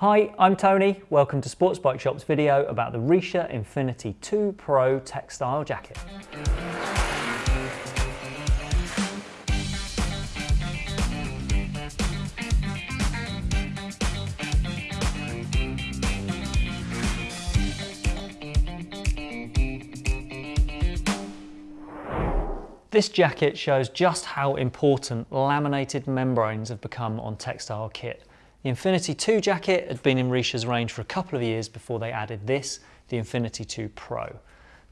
Hi, I'm Tony. Welcome to Sports Bike Shop's video about the Richa Infinity 2 Pro textile jacket. This jacket shows just how important laminated membranes have become on textile kit. The Infinity 2 jacket had been in Richa's range for a couple of years before they added this, the Infinity 2 Pro.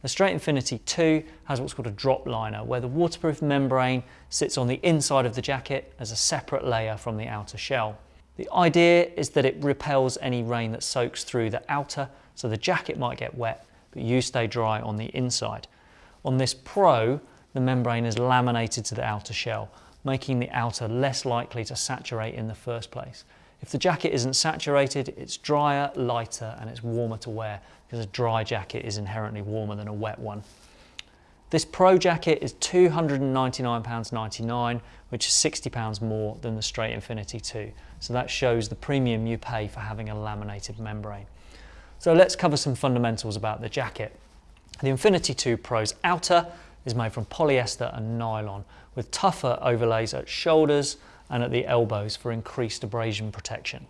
The Straight Infinity 2 has what's called a drop liner, where the waterproof membrane sits on the inside of the jacket as a separate layer from the outer shell. The idea is that it repels any rain that soaks through the outer, so the jacket might get wet, but you stay dry on the inside. On this Pro, the membrane is laminated to the outer shell, making the outer less likely to saturate in the first place. If the jacket isn't saturated, it's drier, lighter, and it's warmer to wear because a dry jacket is inherently warmer than a wet one. This Pro jacket is £299.99, which is £60 more than the Straight Infinity 2. So that shows the premium you pay for having a laminated membrane. So let's cover some fundamentals about the jacket. The Infinity 2 Pro's outer is made from polyester and nylon with tougher overlays at shoulders, and at the elbows for increased abrasion protection.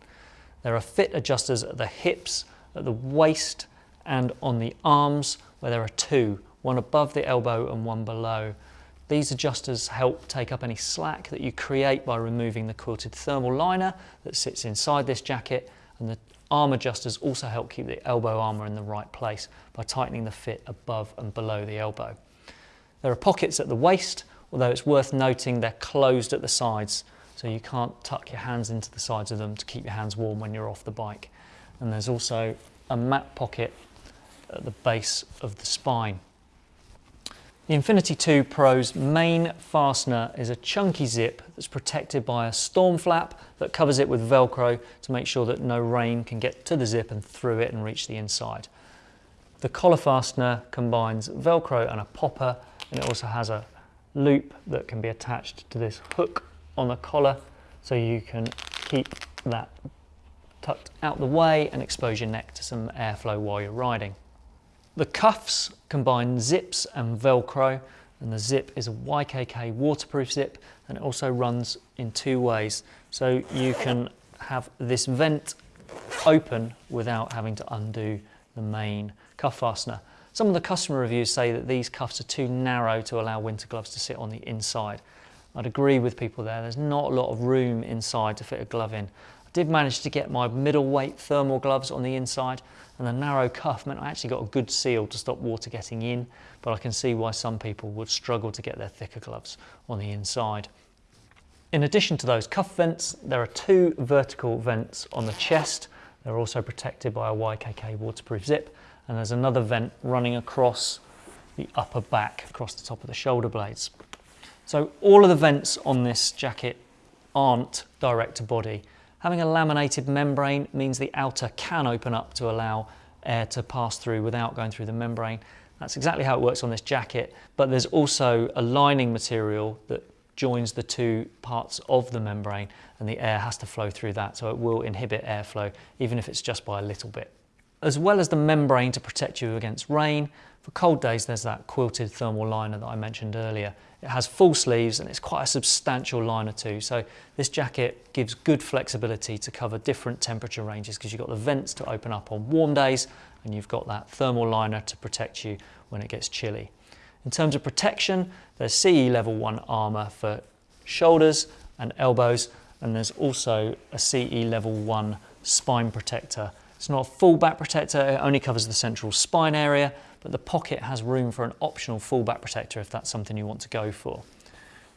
There are fit adjusters at the hips, at the waist and on the arms where there are two, one above the elbow and one below. These adjusters help take up any slack that you create by removing the quilted thermal liner that sits inside this jacket and the arm adjusters also help keep the elbow armour in the right place by tightening the fit above and below the elbow. There are pockets at the waist, although it's worth noting they're closed at the sides so you can't tuck your hands into the sides of them to keep your hands warm when you're off the bike. And there's also a mat pocket at the base of the spine. The Infinity 2 Pro's main fastener is a chunky zip that's protected by a storm flap that covers it with Velcro to make sure that no rain can get to the zip and through it and reach the inside. The collar fastener combines Velcro and a popper and it also has a loop that can be attached to this hook on the collar so you can keep that tucked out the way and expose your neck to some airflow while you're riding. The cuffs combine zips and Velcro and the zip is a YKK waterproof zip and it also runs in two ways. So you can have this vent open without having to undo the main cuff fastener. Some of the customer reviews say that these cuffs are too narrow to allow winter gloves to sit on the inside. I'd agree with people there. There's not a lot of room inside to fit a glove in. I did manage to get my middleweight thermal gloves on the inside and the narrow cuff meant I actually got a good seal to stop water getting in, but I can see why some people would struggle to get their thicker gloves on the inside. In addition to those cuff vents, there are two vertical vents on the chest. They're also protected by a YKK waterproof zip and there's another vent running across the upper back, across the top of the shoulder blades. So all of the vents on this jacket aren't direct to body. Having a laminated membrane means the outer can open up to allow air to pass through without going through the membrane. That's exactly how it works on this jacket, but there's also a lining material that joins the two parts of the membrane and the air has to flow through that, so it will inhibit airflow, even if it's just by a little bit. As well as the membrane to protect you against rain, for cold days there's that quilted thermal liner that I mentioned earlier. It has full sleeves and it's quite a substantial liner too. So this jacket gives good flexibility to cover different temperature ranges because you've got the vents to open up on warm days and you've got that thermal liner to protect you when it gets chilly. In terms of protection, there's CE level 1 armour for shoulders and elbows and there's also a CE level 1 spine protector. It's not a full back protector, it only covers the central spine area, but the pocket has room for an optional full back protector if that's something you want to go for.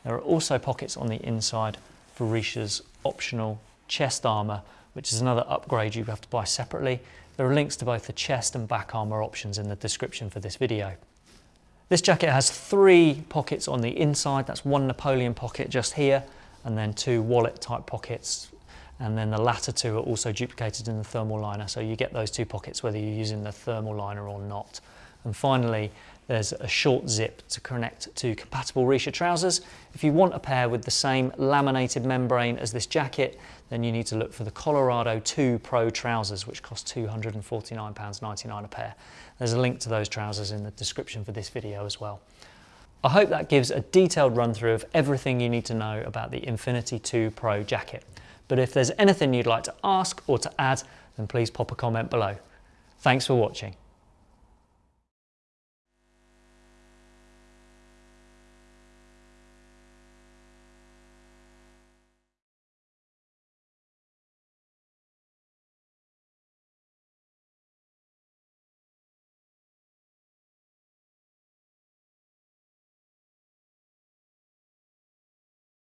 There are also pockets on the inside for Richa's optional chest armour, which is another upgrade you have to buy separately. There are links to both the chest and back armour options in the description for this video. This jacket has three pockets on the inside. That's one Napoleon pocket just here, and then two wallet type pockets. And then the latter two are also duplicated in the thermal liner. So you get those two pockets whether you're using the thermal liner or not. And finally, There's a short zip to connect to compatible Richa trousers. If you want a pair with the same laminated membrane as this jacket, then you need to look for the Colorado 2 Pro trousers, which cost £249.99 a pair. There's a link to those trousers in the description for this video as well. I hope that gives a detailed run through of everything you need to know about the Infinity 2 Pro jacket. But if there's anything you'd like to ask or to add, then please pop a comment below. Thanks for watching.